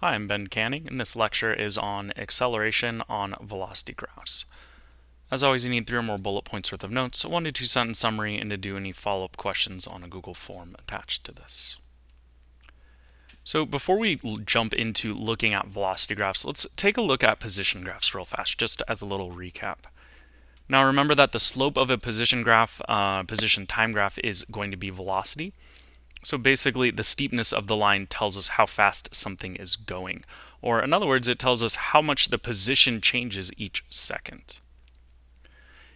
Hi, I'm Ben Canning, and this lecture is on acceleration on velocity graphs. As always, you need three or more bullet points worth of notes, a one to two sentence summary, and to do any follow-up questions on a Google form attached to this. So before we jump into looking at velocity graphs, let's take a look at position graphs real fast, just as a little recap. Now remember that the slope of a position graph, uh, position time graph, is going to be velocity. So basically, the steepness of the line tells us how fast something is going. Or in other words, it tells us how much the position changes each second.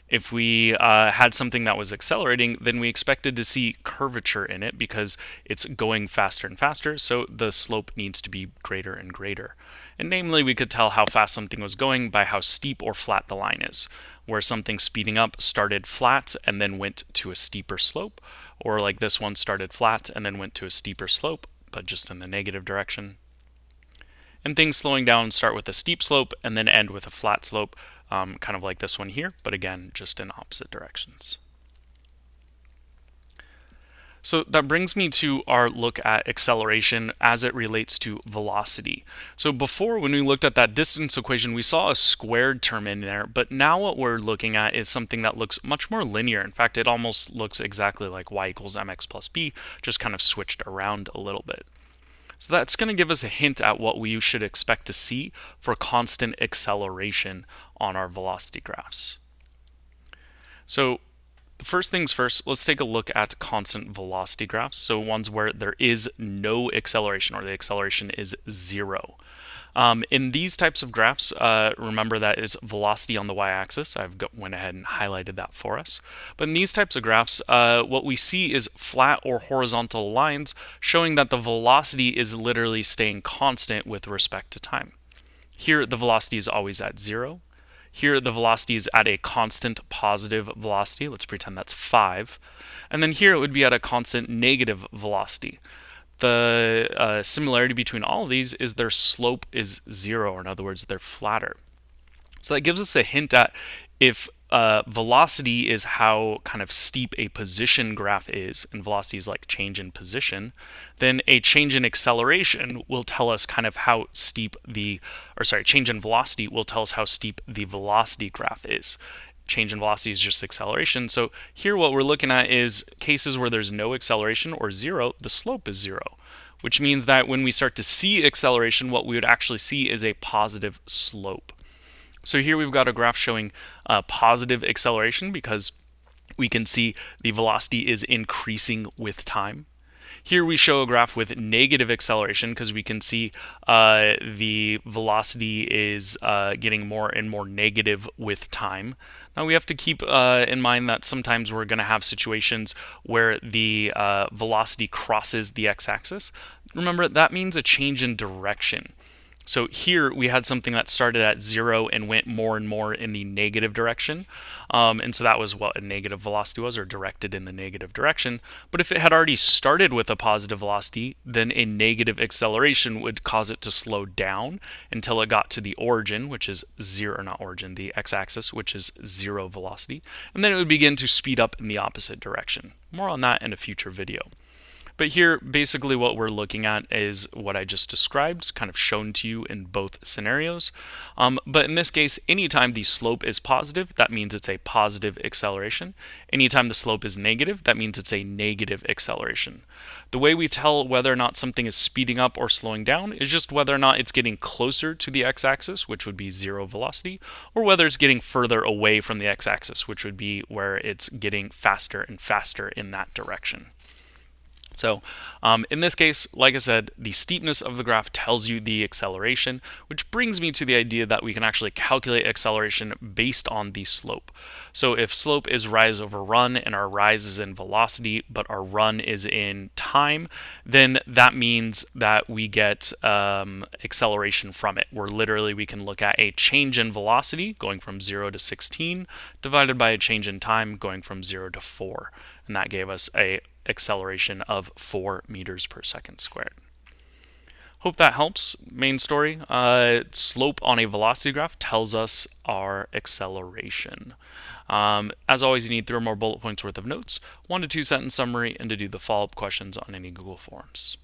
If we uh, had something that was accelerating, then we expected to see curvature in it because it's going faster and faster, so the slope needs to be greater and greater. And namely, we could tell how fast something was going by how steep or flat the line is, where something speeding up started flat and then went to a steeper slope, or like this one started flat and then went to a steeper slope, but just in the negative direction. And things slowing down start with a steep slope and then end with a flat slope, um, kind of like this one here, but again, just in opposite directions. So that brings me to our look at acceleration as it relates to velocity. So before when we looked at that distance equation, we saw a squared term in there, but now what we're looking at is something that looks much more linear. In fact, it almost looks exactly like y equals mx plus b, just kind of switched around a little bit. So that's going to give us a hint at what we should expect to see for constant acceleration on our velocity graphs. So First things first, let's take a look at constant velocity graphs. So ones where there is no acceleration or the acceleration is zero. Um, in these types of graphs, uh, remember that it's velocity on the y-axis. I've got, went ahead and highlighted that for us. But in these types of graphs, uh, what we see is flat or horizontal lines showing that the velocity is literally staying constant with respect to time. Here, the velocity is always at zero. Here the velocity is at a constant positive velocity. Let's pretend that's 5. And then here it would be at a constant negative velocity. The uh, similarity between all of these is their slope is 0, or in other words, they're flatter. So that gives us a hint at if uh, velocity is how kind of steep a position graph is, and velocity is like change in position, then a change in acceleration will tell us kind of how steep the, or sorry, change in velocity will tell us how steep the velocity graph is. Change in velocity is just acceleration. So here what we're looking at is cases where there's no acceleration or zero, the slope is zero which means that when we start to see acceleration, what we would actually see is a positive slope. So here we've got a graph showing uh, positive acceleration because we can see the velocity is increasing with time. Here we show a graph with negative acceleration because we can see uh, the velocity is uh, getting more and more negative with time. Now we have to keep uh, in mind that sometimes we're going to have situations where the uh, velocity crosses the x-axis. Remember, that means a change in direction. So here we had something that started at zero and went more and more in the negative direction. Um, and so that was what a negative velocity was, or directed in the negative direction. But if it had already started with a positive velocity, then a negative acceleration would cause it to slow down until it got to the origin, which is zero, not origin, the x-axis, which is zero velocity. And then it would begin to speed up in the opposite direction. More on that in a future video. But here, basically what we're looking at is what I just described, kind of shown to you in both scenarios. Um, but in this case, anytime the slope is positive, that means it's a positive acceleration. Anytime the slope is negative, that means it's a negative acceleration. The way we tell whether or not something is speeding up or slowing down is just whether or not it's getting closer to the x-axis, which would be zero velocity, or whether it's getting further away from the x-axis, which would be where it's getting faster and faster in that direction. So um, in this case, like I said, the steepness of the graph tells you the acceleration, which brings me to the idea that we can actually calculate acceleration based on the slope. So if slope is rise over run and our rise is in velocity, but our run is in time, then that means that we get um, acceleration from it, where literally we can look at a change in velocity going from 0 to 16 divided by a change in time going from 0 to 4. And that gave us a acceleration of 4 meters per second squared. Hope that helps. Main story, uh, slope on a velocity graph tells us our acceleration. Um, as always, you need three or more bullet points worth of notes, one to two sentence summary, and to do the follow-up questions on any Google Forms.